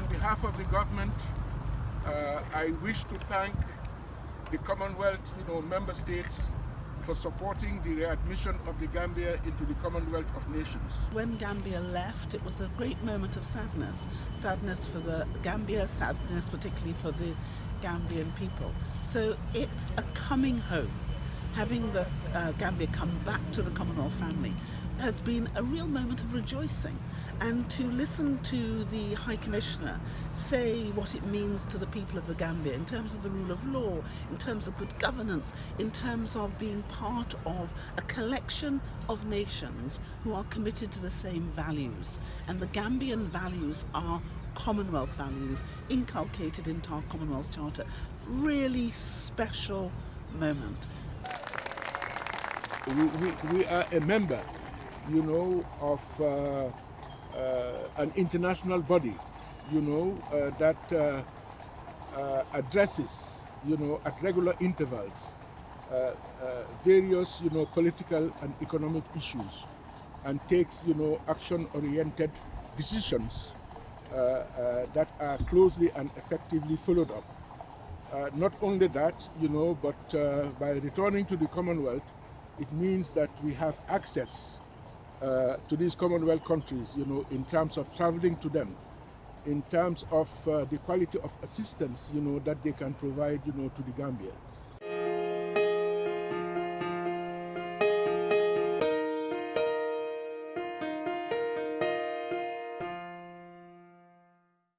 on behalf of the government, uh, I wish to thank the Commonwealth, you know, member states for supporting the readmission of the Gambia into the Commonwealth of Nations. When Gambia left, it was a great moment of sadness. Sadness for the Gambia, sadness particularly for the Gambian people. So it's a coming home. Having the uh, Gambia come back to the Commonwealth family has been a real moment of rejoicing and to listen to the High Commissioner say what it means to the people of the Gambia in terms of the rule of law, in terms of good governance, in terms of being part of a collection of nations who are committed to the same values. And the Gambian values are Commonwealth values inculcated into our Commonwealth Charter. Really special moment. We, we, we are a member, you know, of uh, uh, an international body, you know, uh, that uh, addresses, you know, at regular intervals, various, you know, political and economic issues and takes, you know, action-oriented decisions that are closely and effectively followed up. Uh, not only that, you know, but uh, by returning to the Commonwealth, it means that we have access uh, to these Commonwealth countries, you know, in terms of traveling to them, in terms of uh, the quality of assistance, you know, that they can provide, you know, to the Gambia.